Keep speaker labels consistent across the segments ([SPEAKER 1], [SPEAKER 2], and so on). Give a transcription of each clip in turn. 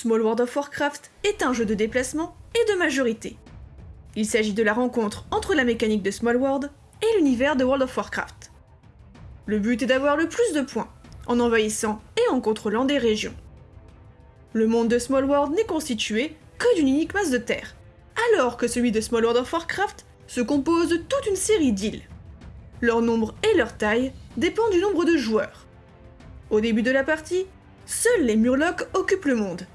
[SPEAKER 1] Small World of Warcraft est un jeu de déplacement et de majorité. Il s'agit de la rencontre entre la mécanique de Small World et l'univers de World of Warcraft. Le but est d'avoir le plus de points, en envahissant et en contrôlant des régions. Le monde de Small World n'est constitué que d'une unique masse de terre, alors que celui de Small World of Warcraft se compose de toute une série d'îles. Leur nombre et leur taille dépendent du nombre de joueurs. Au début de la partie, seuls les Murlocs occupent le monde,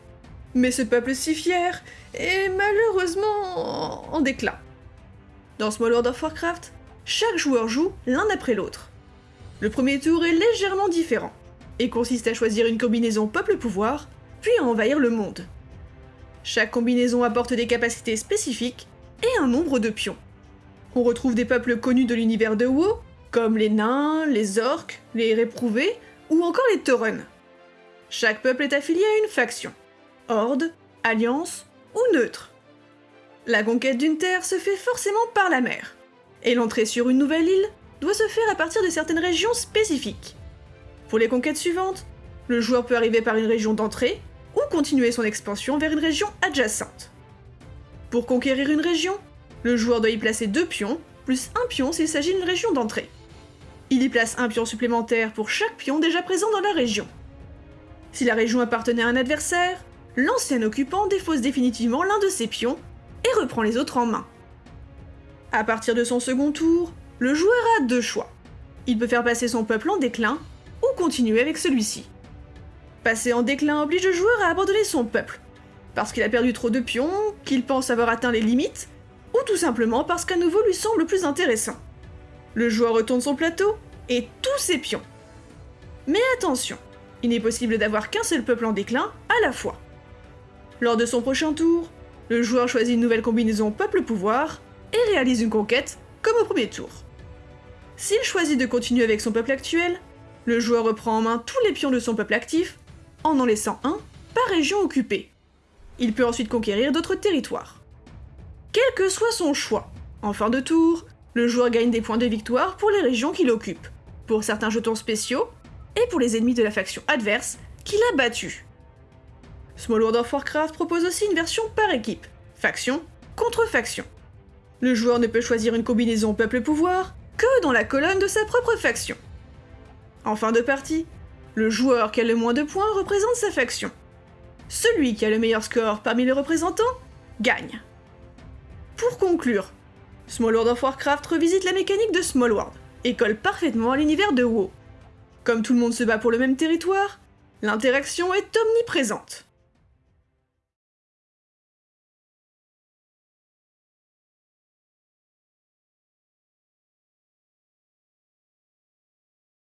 [SPEAKER 1] mais ce peuple si fier est malheureusement en déclin. Dans Small World of Warcraft, chaque joueur joue l'un après l'autre. Le premier tour est légèrement différent, et consiste à choisir une combinaison peuple-pouvoir, puis à envahir le monde. Chaque combinaison apporte des capacités spécifiques et un nombre de pions. On retrouve des peuples connus de l'univers de WoW, comme les nains, les orques, les réprouvés, ou encore les Tauren. Chaque peuple est affilié à une faction horde, alliance ou neutre. La conquête d'une terre se fait forcément par la mer, et l'entrée sur une nouvelle île doit se faire à partir de certaines régions spécifiques. Pour les conquêtes suivantes, le joueur peut arriver par une région d'entrée ou continuer son expansion vers une région adjacente. Pour conquérir une région, le joueur doit y placer deux pions, plus un pion s'il s'agit d'une région d'entrée. Il y place un pion supplémentaire pour chaque pion déjà présent dans la région. Si la région appartenait à un adversaire, l'ancien occupant défausse définitivement l'un de ses pions et reprend les autres en main. À partir de son second tour, le joueur a deux choix. Il peut faire passer son peuple en déclin ou continuer avec celui-ci. Passer en déclin oblige le joueur à abandonner son peuple, parce qu'il a perdu trop de pions, qu'il pense avoir atteint les limites, ou tout simplement parce qu'un nouveau lui semble plus intéressant. Le joueur retourne son plateau et tous ses pions. Mais attention, il n'est possible d'avoir qu'un seul peuple en déclin à la fois. Lors de son prochain tour, le joueur choisit une nouvelle combinaison peuple-pouvoir et réalise une conquête comme au premier tour. S'il choisit de continuer avec son peuple actuel, le joueur reprend en main tous les pions de son peuple actif, en en laissant un par région occupée. Il peut ensuite conquérir d'autres territoires. Quel que soit son choix, en fin de tour, le joueur gagne des points de victoire pour les régions qu'il occupe, pour certains jetons spéciaux, et pour les ennemis de la faction adverse qu'il a battus. Small World of Warcraft propose aussi une version par équipe, faction contre faction. Le joueur ne peut choisir une combinaison peuple-pouvoir que dans la colonne de sa propre faction. En fin de partie, le joueur qui a le moins de points représente sa faction. Celui qui a le meilleur score parmi les représentants gagne. Pour conclure, Small World of Warcraft revisite la mécanique de Small World et colle parfaitement à l'univers de WoW. Comme tout le monde se bat pour le même territoire, l'interaction est omniprésente.